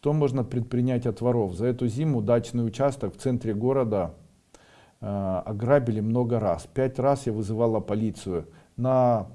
Что можно предпринять от воров? За эту зиму дачный участок в центре города э, ограбили много раз. Пять раз я вызывала полицию. На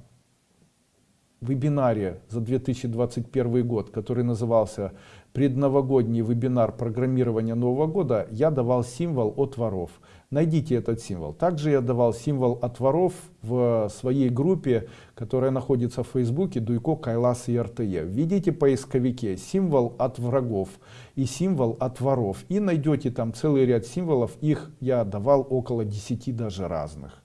вебинаре за 2021 год, который назывался «Предновогодний вебинар программирования Нового года», я давал символ от воров. Найдите этот символ. Также я давал символ от воров в своей группе, которая находится в Фейсбуке Дуйко Кайлас и РТЕ. Введите в поисковике символ от врагов и символ от воров. И найдете там целый ряд символов. Их я давал около 10 даже разных.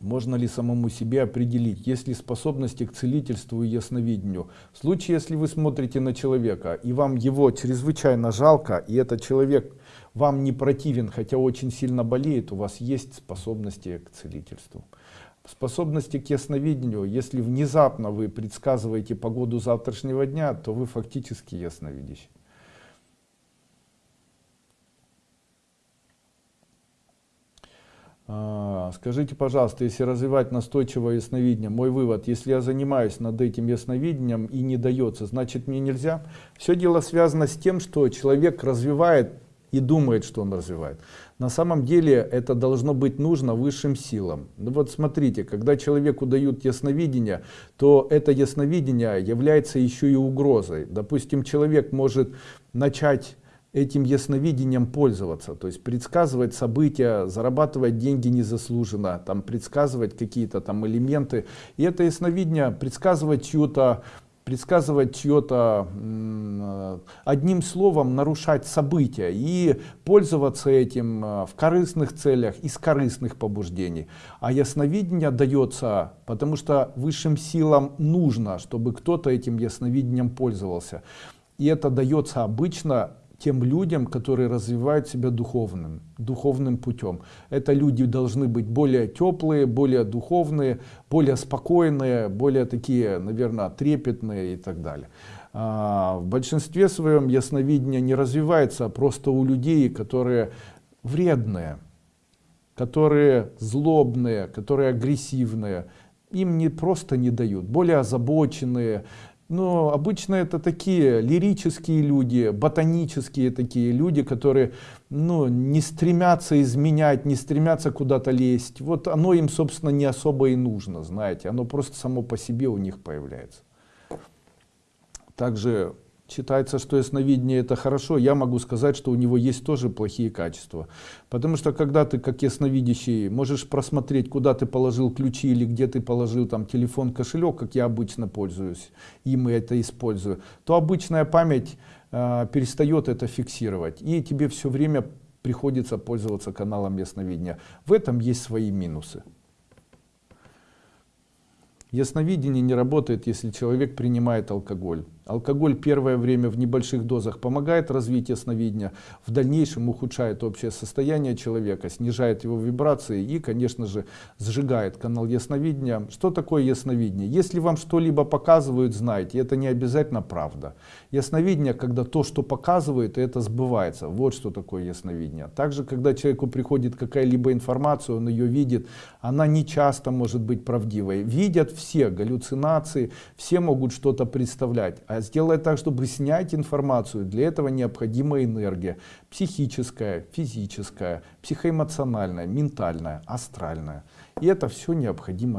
Можно ли самому себе определить, есть ли способности к целительству и ясновидению? В случае, если вы смотрите на человека, и вам его чрезвычайно жалко, и этот человек вам не противен, хотя очень сильно болеет, у вас есть способности к целительству. Способности к ясновидению, если внезапно вы предсказываете погоду завтрашнего дня, то вы фактически ясновидящий. Скажите, пожалуйста, если развивать настойчивое ясновидение, мой вывод, если я занимаюсь над этим ясновидением и не дается, значит мне нельзя? Все дело связано с тем, что человек развивает и думает, что он развивает. На самом деле это должно быть нужно высшим силам. Ну вот смотрите, когда человеку дают ясновидение, то это ясновидение является еще и угрозой. Допустим, человек может начать этим ясновидением пользоваться, то есть предсказывать события, зарабатывать деньги незаслуженно, там предсказывать какие-то там элементы. И это ясновидение предсказывать чью-то предсказывать чье-то одним словом нарушать события и пользоваться этим э, в корыстных целях из корыстных побуждений. А ясновидение дается потому что высшим силам нужно чтобы кто-то этим ясновидением пользовался. И это дается обычно тем людям, которые развивают себя духовным, духовным путем. Это люди должны быть более теплые, более духовные, более спокойные, более такие, наверное, трепетные и так далее. А, в большинстве своем ясновидение не развивается просто у людей, которые вредные, которые злобные, которые агрессивные. Им не просто не дают, более озабоченные, но обычно это такие лирические люди, ботанические такие люди, которые ну, не стремятся изменять, не стремятся куда-то лезть. Вот оно им, собственно, не особо и нужно, знаете, оно просто само по себе у них появляется. Также считается, что ясновидение это хорошо, я могу сказать, что у него есть тоже плохие качества. Потому что когда ты как ясновидящий можешь просмотреть, куда ты положил ключи или где ты положил там телефон, кошелек, как я обычно пользуюсь, им и это использую, то обычная память э, перестает это фиксировать. И тебе все время приходится пользоваться каналом ясновидения. В этом есть свои минусы. Ясновидение не работает, если человек принимает алкоголь. Алкоголь первое время в небольших дозах помогает развить ясновидение, в дальнейшем ухудшает общее состояние человека, снижает его вибрации и, конечно же, сжигает канал ясновидения. Что такое ясновидение? Если вам что-либо показывают, знайте, это не обязательно правда. Ясновидение, когда то, что показывают, это сбывается. Вот что такое ясновидение. Также, когда человеку приходит какая-либо информация, он ее видит, она не часто может быть правдивой. Видят все галлюцинации, все могут что-то представлять. А сделать так, чтобы снять информацию, для этого необходима энергия. Психическая, физическая, психоэмоциональная, ментальная, астральная. И это все необходимо